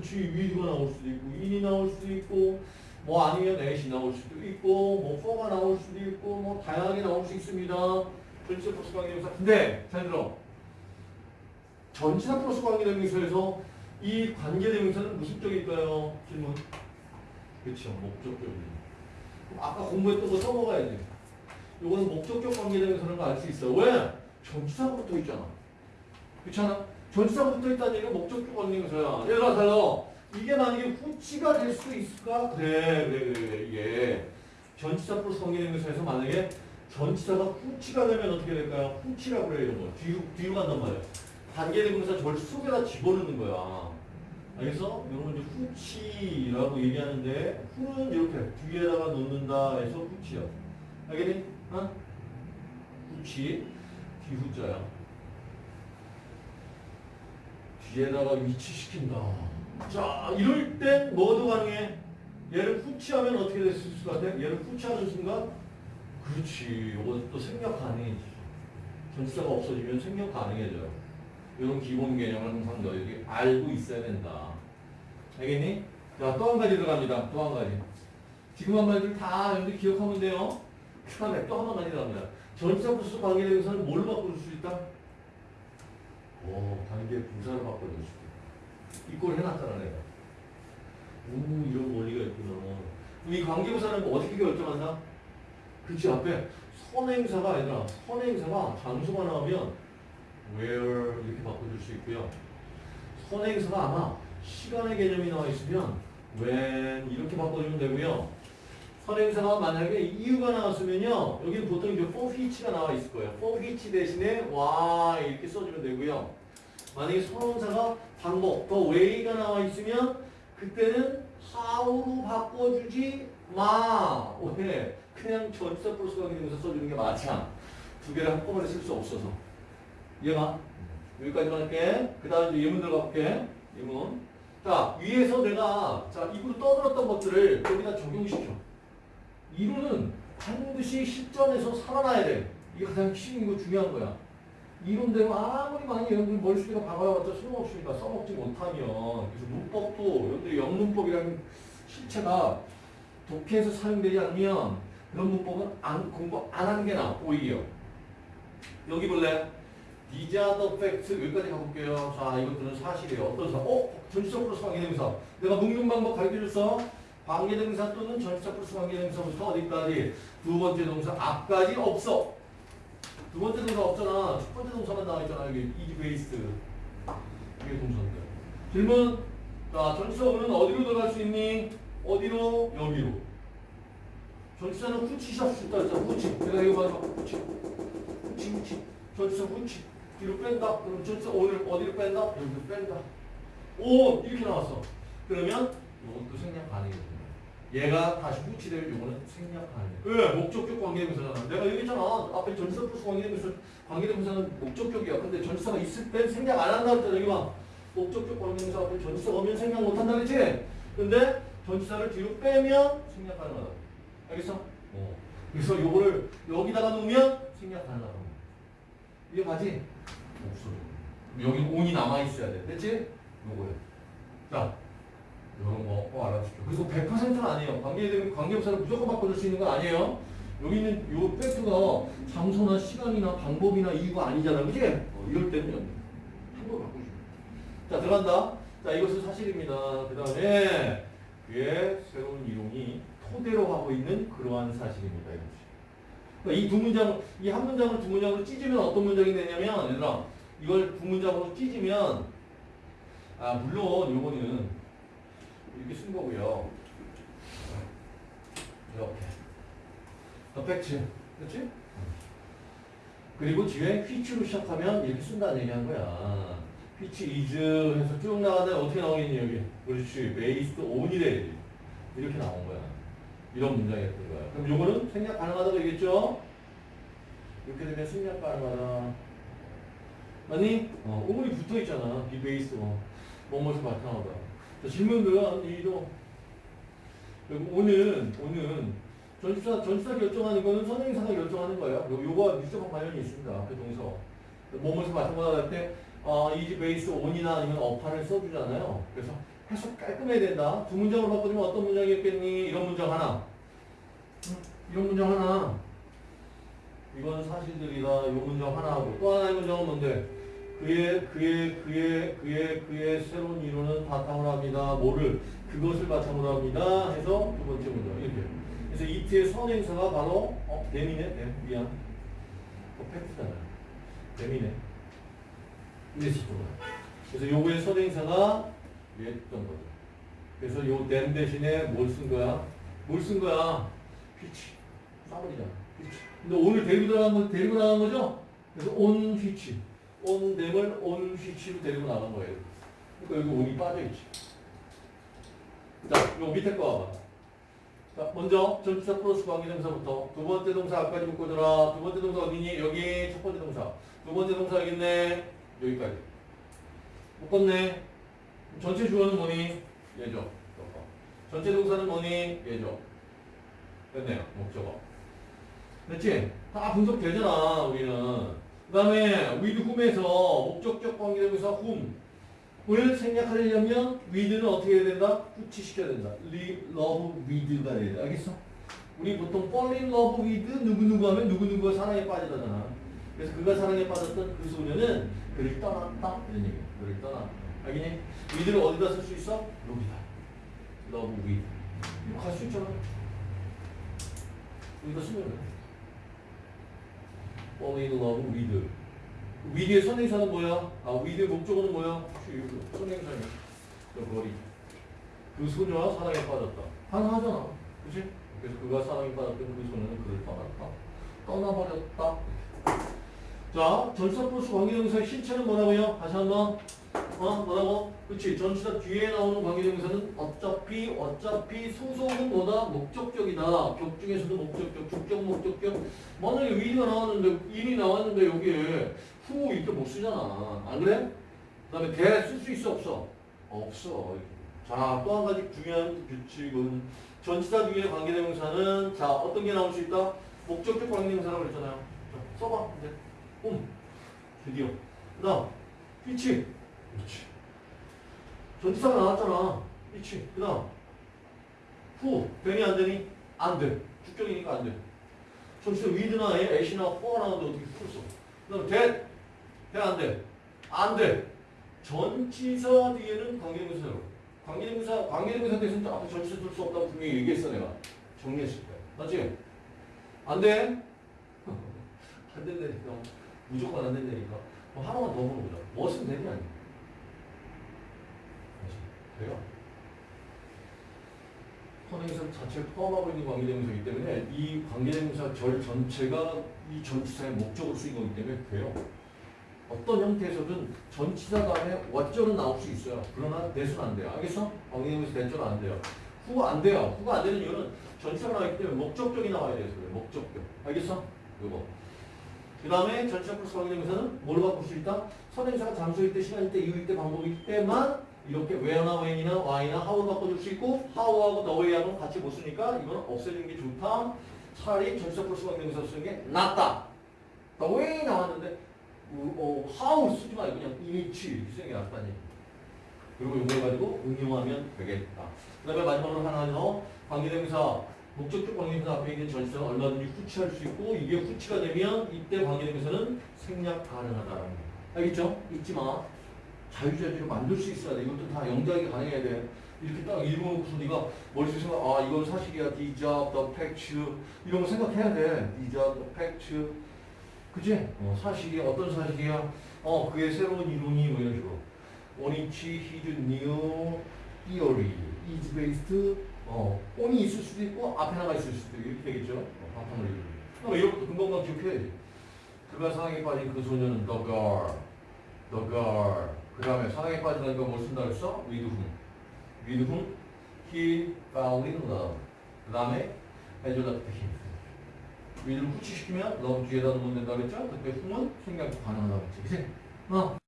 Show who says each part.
Speaker 1: 그렇지 위드가 나올 수도 있고 인이 나올 수도 있고 뭐 아니면 넷이 나올 수도 있고 뭐 for가 나올 수도 있고 뭐 다양하게 나올 수 있습니다. 전치사 플러스 관계대명사. 근데 잘 들어. 전치사 플러스 관계대명사에서 이 관계대명사는 무슨 쪽일까요? 질문. 그렇죠. 목적격입니다. 아까 공부했던 거 써먹어야 돼. 요거는 목적격 관계대명사라는 거 알 수 있어. 왜? 전치사가 붙어 있잖아. 그렇잖아? 전치사가 붙어 있다는 얘기는 목적격 관계대명사야. 얘가 달라. 이게 만약에 후치가 될 수도 있을까? 그래, 그래, 그래. 이게 전치사 플러스 관계대명사에서 만약에 전치사가 후치가 되면 어떻게 될까요? 후치라고 그래, 이런 거. 뒤로, 뒤로 간단 말이야. 관계대명사 절 속에다 집어넣는 거야. 알겠어? 여러분 이제 후치라고 얘기하는데 후는 이렇게 뒤에다가 놓는다 해서 후치야. 알겠니? 어? 후치 뒤후자야. 뒤에다가 위치시킨다. 자, 이럴 땐 뭐도 가능해? 얘를 후치하면 어떻게 됐을 것 같아? 얘를 후치하는 순간 그렇지. 이것도 생략 가능해지. 전치사가 없어지면 생략 가능해져요. 이런 기본 개념을 항상 너희들이 알고 있어야 된다. 알겠니? 자, 또 한 가지 들어갑니다. 또 한 가지. 지금 한 말들 다 여러분들 기억하면 돼요. 그 다음에 또한 가지 들어갑니다. 전치사 플러스 관계대명사는 뭘로 바꿔줄 수 있다? 오, 바꿔줄 수 있다. 이걸 해놨잖아, 내가. 오, 이런 원리가 있구나. 이 관계부사는 뭐 어떻게 결정한다? 그치, 앞에 선행사가 아니라 선행사가 장소가 나오면 where 이렇게 바꿔줄 수 있고요. 선행사가 아마 시간의 개념이 나와 있으면 when 이렇게 바꿔주면 되고요. 선행사가 만약에 이유가 나왔으면요. 여기는 보통 이제 for which가 나와 있을 거예요. for which 대신에 why 이렇게 써주면 되고요. 만약에 선행사가 방법, the way가 나와 있으면 그때는 how로 바꿔주지 마. 왜? 그냥 전치사 플러스 관계대명사 써주는 게 맞아. 두 개를 한꺼번에 쓸 수 없어서. 이해가? 여기까지만 할게. 그 다음에 이제 예문 들어가 볼게. 예문. 자, 위에서 내가, 자, 입으로 떠들었던 것들을 여기다 적용시켜. 이론은 반드시 실전에서 살아나야 돼. 이게 가장 핵심이고 중요한 거야. 이론대로 아무리 많이 여러분들 머릿속에다 박아봤자 소용없으니까 써먹지 못하면. 그래서 문법도 여러분들 영문법이라는 실체가 독해에서 사용되지 않으면 그런 문법은 안, 공부 안 하는 게 나아, 오히려. 여기 볼래? The facts. 여기까지 가볼게요. 자, 이것들은 사실이에요. 어떤 사? 어? 전치사 플러스 관계대명사. 내가 묶는 방법 가르쳐줬어. 관계대명사 또는 전치사 플러스 관계대명사부터 어디까지? 두 번째 동사 앞까지 없어. 두 번째 동사 없잖아. 첫 번째 동사만 나와 있잖아. 여기 is based. 이게 동사인데. 질문. 자, 전치사 on은 어디로 들어갈 수 있니? 어디로? 여기로. 전치사는 후치샷 수 있다 했잖아. 후치. 내가 이거 봐봐. 후치. 후치, 후치. 전치사 후치. 뒤로 뺀다. 그럼 전치사 오늘 어디로 뺀다? 여기로 뺀다. 오! 이렇게 나왔어. 그러면 이것도 생략 가능해요. 얘가 다시 후치될 요거는 생략 가능해. 왜? 목적격 관계대명사잖아. 내가 얘기했잖아. 앞에 전치사 플러스 관계대명사, 관계대명사는 목적격이야. 근데 전치사가 있을 땐 생략 안 한다 그랬잖아. 여기 봐. 목적격 관계대명사 앞에 전치사가 오면 생략 못 한다 그랬지? 근데 전치사를 뒤로 빼면 생략 가능하다. 알겠어? 어. 그래서 요거를 여기다가 놓으면 생략 가능하다. 이게 가지? 없어. 여기 온이 남아있어야 돼. 됐지? 요거야. 자, 요런 거 꼭 알아주십시오. 그리고 100%는 아니에요. 관계, 관계부사를 무조건 바꿔줄 수 있는 건 아니에요. 여기 있는 요 팩트가 장소나 시간이나 방법이나 이유가 아니잖아. 그지? 어, 이럴 때는 한번 바꿔주면 자, 들어간다. 자, 이것은 사실입니다. 그 다음에 그의 새로운 이론이 토대로 하고 있는 그러한 사실입니다. 그러니까 이두 문장, 이 한 문장을 두 문장으로 찢으면 어떤 문장이 되냐면, 얘들아, 이걸 두 문장으로 찢으면, 아, 물론 요거는 이렇게 쓴 거고요. 이렇게. 더 팩트. 그렇지? 그리고 뒤에 which로 시작하면 이렇게 쓴다는 얘기 한 거야. which is 해서 쭉 나가는데 어떻게 나오겠니, 여기? 그렇지. based on이 돼야지. 이렇게 나온 거야. 이런 문장이었던 거야. 그럼 요거는 생략 가능하다고 얘기했죠? 이렇게 되면 생략 가능하다. 맞니? 어, 오물이 붙어 있잖아. based on. 뭐뭐에서 바탕하다. 자, 질문들은 이도 그리고 오는 전치사 전치사 결정하는 거는 선행사가 결정하는 거예요. 요 요거 밀접한 관련이 있습니다. 그 동서 뭐뭐에서 바탕하다 할때 어, 이지 베이스 온이나 아니면 어판을 써주잖아요. 그래서 해석 깔끔해야 된다. 두 문장으로 바꾸면 어떤 문장이었겠니? 이런 문장 하나. 응? 이런 문장 하나. 이건 사실들이다. 이 문장 하나 하고 또 하나의 문장은 뭔데? 그의 그의 그의 그의 그의 새로운 이론은 바탕으로 합니다. 뭐를 그것을 바탕으로 합니다. 해서 두 번째 문장 이렇게. 그래서 이트의 선행사가 바로 어 뱀이네. 뱀 미안. 어, 팩트잖아요. 이랬을 거야. 그래서 요거의 선행사가 얘였던 거죠. 그래서 요 댐 대신에 뭘 쓴 거야? 뭘 쓴 거야? 휘치. 싸버리잖아. 휘치. 근데 오늘 데리고 나간 거, 데리고 나간 거죠? 그래서 온 휘치. 온 댐을 온 휘치로 데리고 나간 거예요. 그러니까 여기 온이 빠져있지. 자, 요 밑에 거. 자, 먼저 전치사 플러스 관계동사부터 두 번째 동사 앞까지 묶어줘라. 두 번째 동사 어디니? 여기 첫 번째 동사. 두 번째 동사 여기 있네. 여기까지. 묶었네. 전체 주어는 뭐니? 얘죠. 전체 동사는 뭐니? 얘죠. 됐네요. 목적어. 됐지? 다 분석되잖아, 우리는. 그 다음에 with whom에서 목적격 관계대명사 whom을 생략하려면 with는 어떻게 해야 된다? 후치시켜야 된다. love, with가 돼야 돼. 알겠어? 우리 보통 fall in love with 누구누구 하면 누구누구가 사랑에 빠지잖아. 그래서 그가 사랑에 빠졌던 그 소녀는 그를 떠났다. 이런 얘기야. 그를 떠났다. 알겠니? with를 어디다 쓸 수 있어? 여기다. love with. 이거 갈수 있잖아. 여기다 쓰면 돼. In love with. with의 선행사는 뭐야? 아, with의 목적어는 뭐야? 선행사냐. 저 거리. 그 소녀와 사랑에 빠졌다. 하나하잖아. 그치? 그래서 그가 사랑에 빠졌던 그 소녀는 그를 떠났다. 떠나버렸다. 자, 플러스 관계동사의 신체는 뭐라고요? 다시 한 번. 어, 뭐라고? 그치. 전치사 뒤에 나오는 관계동사는 어차피, 어차피 소속은 뭐다? 목적격이다. 격 중에서도 목적격, 주격, 목적격. 만약에 위가 나왔는데, 인이 나왔는데, 여기에 후 이렇게 못 쓰잖아. 안 그래? 그 다음에 대 쓸 수 있어, 없어? 없어. 자, 또 한 가지 중요한 규칙은 전치사 뒤에 관계대명사는 자, 어떤 게 나올 수 있다? 목적격 관계대명사라고 그랬잖아요. 자, 써봐. 이제. 음. 드디어. 그 다음. 위 치. 위치. 전치사가 나왔잖아. 위치. 그 다음. 후. 되니 안 되니? 안 돼. 주격이니까 안 돼. 전치사 위드나 애시나 포가 나오는데 어떻게 풀 써? 그 다음 대. 돼안 돼? 안 돼. 전치사 뒤에는 관계대명사로. 관계대명사, 관계대명사 대신 앞에 전치사 쓸수 없다고 분명히 얘기했어, 내가. 정리했을 때. 맞지? 안 돼? 안 된다니까. 무조건 안 된다니까. 하나만 더 물어보자. 뭐 쓰면 되니, 아니? 돼요. 선행사 자체를 포함하고 있는 관계대명사이기 때문에 이 관계대명사 절 전체가 이 전치사의 목적으로 쓰인 거기 때문에 돼요. 어떤 형태에서든 전치사 다음에 what절은 나올 수 있어요. 그러나 대수는 안 돼요. 알겠어? 관계대명사 대절은 안 돼요. 후가 안 돼요. 후가 안 되는 이유는 전치사가 나왔기 때문에 목적격이 나와야 돼서 그래요. 목적격. 알겠어? 요거. 그 다음에 전치사 플러스 관계대명사는 뭘 바꿀 수 있다? 선행사가 장소일 때, 시간일 때, 이유일 때, 방법일 때만 이렇게 where나 when이나 why나 how를 바꿔줄 수 있고 how하고 the way하고는 같이 못 쓰니까 이거는 없애주는 게 좋다. 차라리 전치사 플러스 관계대명사 쓰는 게 낫다. the way 나왔는데 어, how 쓰지 말고 그냥 이치 이렇게 쓰는 게 낫다니. 그리고 이걸 가지고 응용하면 되겠다. 그 다음에 마지막으로 하나 더 관계대명사 목적격 관계대명사 앞에 있는 전치사는 얼마든지 후치할 수 있고 이게 후치가 되면 이때 관계대명사는 생략 가능하다라는 거. 알겠죠? 잊지 마. 자유자재로 만들 수 있어야 돼. 이것도 다 영작이 가능해야 돼. 이렇게 딱 읽어놓고서 네가 머릿속에 생각, 아, 이건 사실이야. The job, the fact. 이런 거 생각해야 돼. The job, the fact. 그치? 어, 사실이 어떤 사실이야? 어, 그의 새로운 이론이 뭐 이런 식으로. Which his new theory is based. 어, on이 있을 수도 있고, 앞에 하나가 있을 수도 있고, 이렇게 되겠죠? 어, 바탕으로 이렇게. 그럼 이런 것도 금방금방 기억해야지. 그가 사랑에 빠진 그 소녀는 the girl. the girl. 그 다음에 사랑에 빠지다니까 뭘 쓴다 그랬어? with whom. with whom he fell in love. 그 다음에 has loved him. with를 후치시키면 love 뒤에다 놓으면 된다 그랬죠? 그때 whom은 생략 가능하다 그랬지. 어.